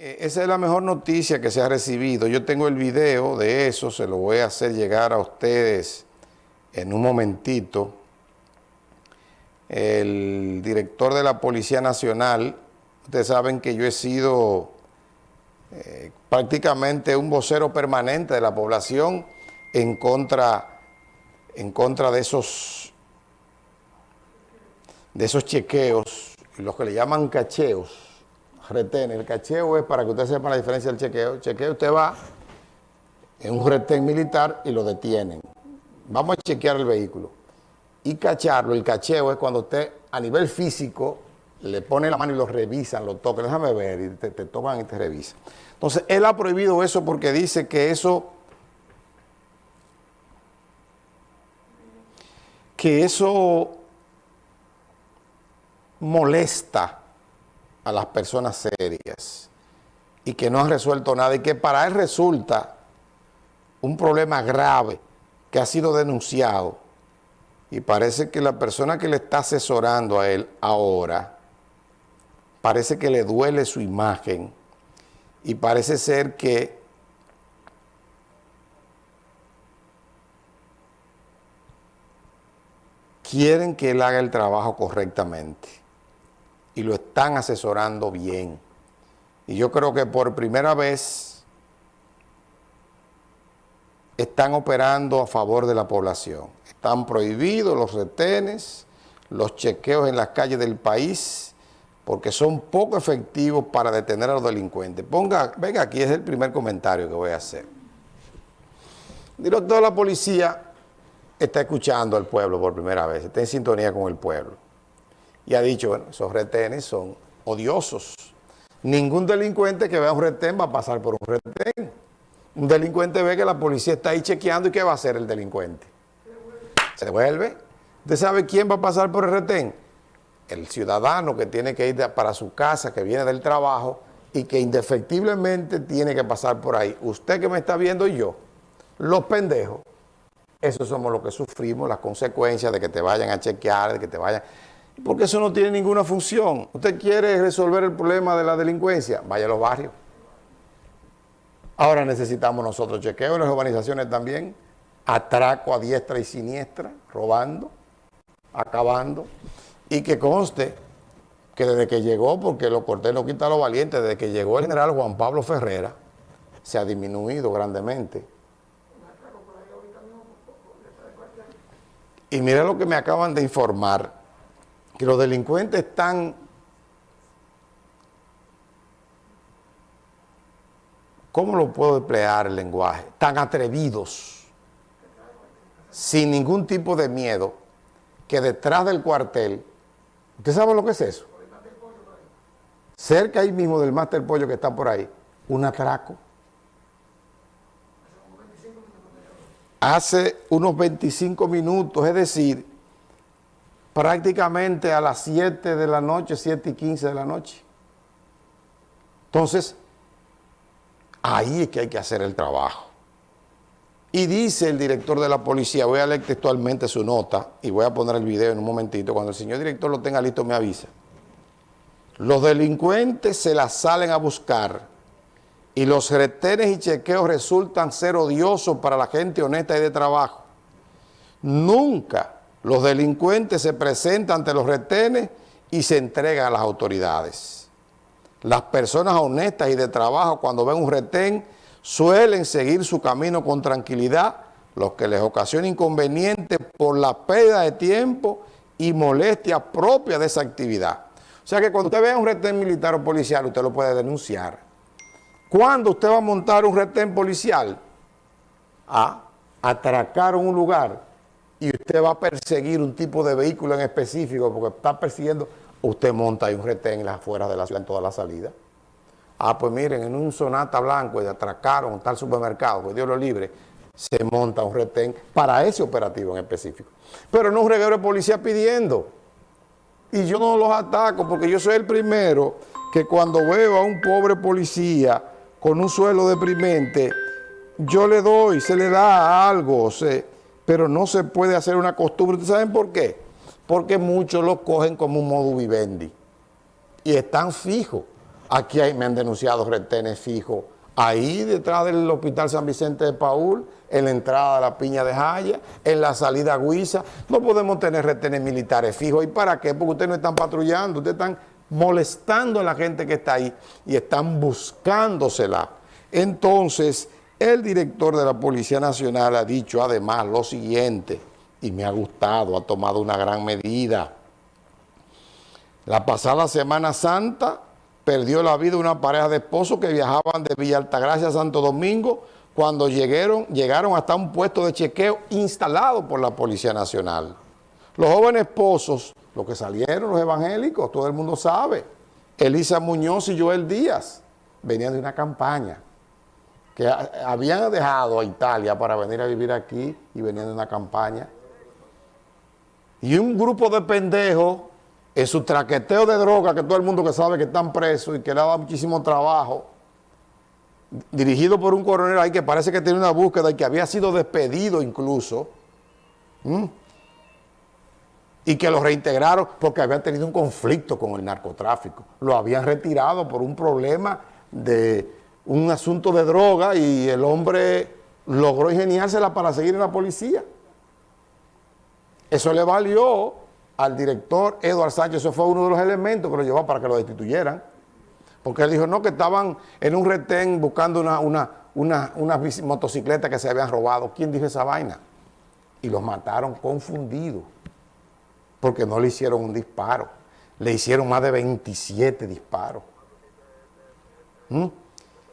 Eh, esa es la mejor noticia que se ha recibido. Yo tengo el video de eso, se lo voy a hacer llegar a ustedes en un momentito. El director de la Policía Nacional, ustedes saben que yo he sido eh, prácticamente un vocero permanente de la población en contra, en contra de esos de esos chequeos, los que le llaman cacheos, retén. El cacheo es para que usted sepa la diferencia del chequeo. Chequeo usted va en un retén militar y lo detienen. Vamos a chequear el vehículo. Y cacharlo, el cacheo es cuando usted a nivel físico le pone la mano y lo revisan, lo tocan. Déjame ver, y te, te toman y te revisan. Entonces, él ha prohibido eso porque dice que eso... que eso molesta a las personas serias y que no han resuelto nada y que para él resulta un problema grave que ha sido denunciado. Y parece que la persona que le está asesorando a él ahora parece que le duele su imagen y parece ser que quieren que él haga el trabajo correctamente y lo están asesorando bien. Y yo creo que por primera vez están operando a favor de la población. Están prohibidos los retenes, los chequeos en las calles del país, porque son poco efectivos para detener a los delincuentes. Ponga, venga, aquí es el primer comentario que voy a hacer. Director de la policía está escuchando al pueblo por primera vez, está en sintonía con el pueblo y ha dicho, bueno, esos retenes son odiosos. Ningún delincuente que vea un retén va a pasar por un retén. Un delincuente ve que la policía está ahí chequeando y ¿qué va a hacer el delincuente? Se devuelve. ¿Usted sabe quién va a pasar por el retén? El ciudadano que tiene que ir para su casa, que viene del trabajo y que indefectiblemente tiene que pasar por ahí. Usted que me está viendo y yo, los pendejos, esos somos los que sufrimos las consecuencias de que te vayan a chequear, de que te vayan porque eso no tiene ninguna función. Usted quiere resolver el problema de la delincuencia, vaya a los barrios. Ahora necesitamos nosotros chequeo en las urbanizaciones también, atraco a diestra y siniestra, robando, acabando, y que conste que desde que llegó, porque lo corté no quita lo valiente, desde que llegó el general Juan Pablo Ferrera, se ha disminuido grandemente. Y mire lo que me acaban de informar, que los delincuentes están ¿cómo lo puedo emplear el lenguaje? Tan atrevidos, sin ningún tipo de miedo, que detrás del cuartel, ¿usted sabe lo que es eso? Cerca ahí mismo del Master Pollo que está por ahí, un atraco. Hace unos 25 minutos, es decir, prácticamente a las 7 de la noche, 7 y 15 de la noche. Entonces, ahí es que hay que hacer el trabajo. Y dice el director de la policía, voy a leer textualmente su nota y voy a poner el video en un momentito, cuando el señor director lo tenga listo me avisa. Los delincuentes se la salen a buscar y los retenes y chequeos resultan ser odiosos para la gente honesta y de trabajo. Nunca los delincuentes se presentan ante los retenes y se entregan a las autoridades. Las personas honestas y de trabajo cuando ven un retén suelen seguir su camino con tranquilidad, lo que les ocasiona inconvenientes por la pérdida de tiempo y molestia propia de esa actividad. O sea que cuando usted vea un retén militar o policial, usted lo puede denunciar. ¿Cuándo usted va a montar un retén policial? A atracar un lugar y usted va a perseguir un tipo de vehículo en específico porque está persiguiendo, usted monta ahí un retén en las afueras de la ciudad en toda la salida. Ah, pues miren, en un Sonata Blanco y atracaron tal supermercado, pues Dios lo libre, se monta un retén para ese operativo en específico. Pero no un reguero de policía pidiendo. Y yo no los ataco porque yo soy el primero que cuando veo a un pobre policía con un suelo deprimente, yo le doy, se le da algo, se pero no se puede hacer una costumbre. ¿Ustedes saben por qué? Porque muchos lo cogen como un modo vivendi y están fijos. Aquí hay, me han denunciado retenes fijos ahí detrás del Hospital San Vicente de Paul, en la entrada de la Piña de Jaya, en la salida a Guisa. No podemos tener retenes militares fijos. ¿Y para qué? Porque ustedes no están patrullando, ustedes están molestando a la gente que está ahí y están buscándosela. Entonces, el director de la Policía Nacional ha dicho además lo siguiente, y me ha gustado, ha tomado una gran medida. La pasada Semana Santa perdió la vida una pareja de esposos que viajaban de Villa Altagracia a Santo Domingo cuando llegaron, llegaron hasta un puesto de chequeo instalado por la Policía Nacional. Los jóvenes esposos, los que salieron, los evangélicos, todo el mundo sabe, Elisa Muñoz y Joel Díaz, venían de una campaña que habían dejado a Italia para venir a vivir aquí y venían de una campaña. Y un grupo de pendejos en su traqueteo de droga, que todo el mundo que sabe que están presos y que le ha dado muchísimo trabajo, dirigido por un coronel ahí que parece que tiene una búsqueda y que había sido despedido incluso, y que lo reintegraron porque habían tenido un conflicto con el narcotráfico. Lo habían retirado por un problema de un asunto de droga y el hombre logró ingeniársela para seguir en la policía. Eso le valió al director Eduardo Sánchez, eso fue uno de los elementos que lo llevó para que lo destituyeran. Porque él dijo, no, que estaban en un retén buscando una, una, una, motocicleta que se habían robado. ¿Quién dijo esa vaina? Y los mataron confundidos, porque no le hicieron un disparo. Le hicieron más de 27 disparos. ¿Mm?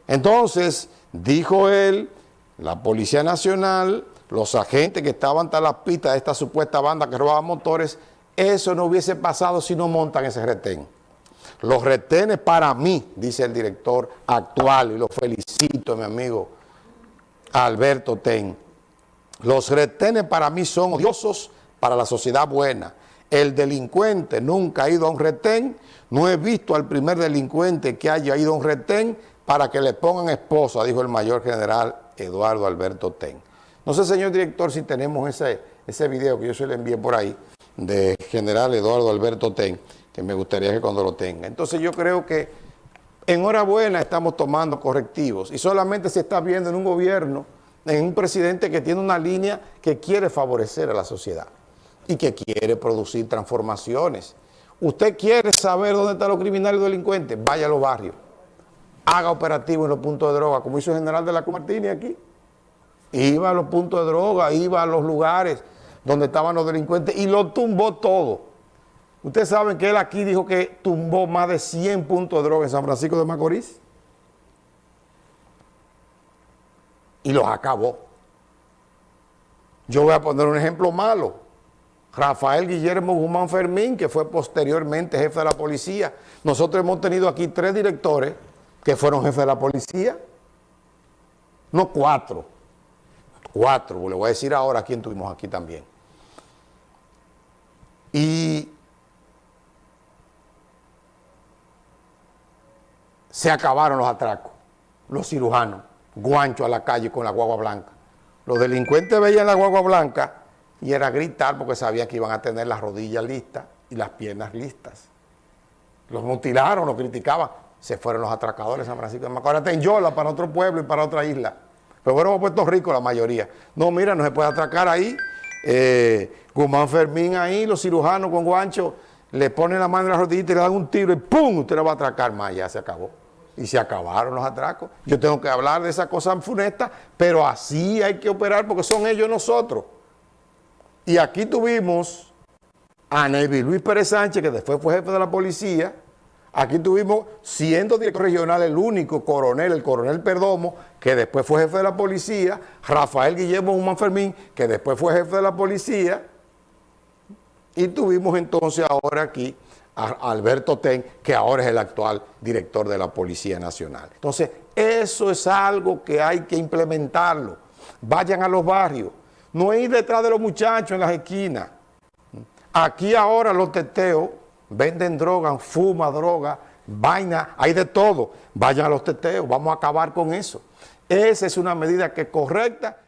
Entonces, dijo él, la Policía Nacional, los agentes que estaban tras las pistas de esta supuesta banda que robaba motores, eso no hubiese pasado si no montan ese retén. Los retenes para mí, dice el director actual, y lo felicito, mi amigo Alberto Ten, los retenes para mí son odiosos para la sociedad buena. El delincuente nunca ha ido a un retén, no he visto al primer delincuente que haya ido a un retén para que le pongan esposa, dijo el mayor general Eduardo Alberto Ten. No sé, señor director, si tenemos ese, ese video que yo se le envié por ahí, de general Eduardo Alberto Ten, que me gustaría que cuando lo tenga. Entonces yo creo que enhorabuena estamos tomando correctivos y solamente se está viendo en un gobierno, en un presidente que tiene una línea que quiere favorecer a la sociedad y que quiere producir transformaciones. Usted quiere saber dónde están los criminales y delincuentes, vaya a los barrios, haga operativos en los puntos de droga, como hizo el general de la Comartini aquí. Iba a los puntos de droga, iba a los lugares donde estaban los delincuentes y lo tumbó todo. Ustedes saben que él aquí dijo que tumbó más de 100 puntos de droga en San Francisco de Macorís. Y los acabó. Yo voy a poner un ejemplo malo. Rafael Guillermo Guzmán Fermín, que fue posteriormente jefe de la policía. Nosotros hemos tenido aquí tres directores que fueron jefes de la policía. No cuatro. Cuatro, le voy a decir ahora quién tuvimos aquí también. Y se acabaron los atracos, los cirujanos, guancho a la calle con la guagua blanca. Los delincuentes veían la guagua blanca y era gritar porque sabían que iban a tener las rodillas listas y las piernas listas. Los mutilaron, los criticaban. Se fueron los atracadores de San Francisco de Macorís, en Yola, para otro pueblo y para otra isla. Pero bueno, a Puerto Rico la mayoría. No, mira, no se puede atracar ahí eh, Guzmán Fermín ahí, los cirujanos con guancho, le ponen la mano en la rodillita y le dan un tiro y ¡pum! Usted lo va a atracar más, ya se acabó. Y se acabaron los atracos. Yo tengo que hablar de esas cosas funestas, pero así hay que operar porque son ellos nosotros. Y aquí tuvimos a Nevi Luis Pérez Sánchez, que después fue jefe de la policía, Aquí tuvimos, siendo director regional, el único coronel, el coronel Perdomo, que después fue jefe de la policía, Rafael Guillermo Human Fermín, que después fue jefe de la policía, y tuvimos entonces ahora aquí a Alberto Ten, que ahora es el actual director de la Policía Nacional. Entonces, eso es algo que hay que implementarlo. Vayan a los barrios, no ir detrás de los muchachos en las esquinas. Aquí ahora los teteos venden droga, fuma droga, vaina, hay de todo. Vayan a los teteos, vamos a acabar con eso. Esa es una medida que es correcta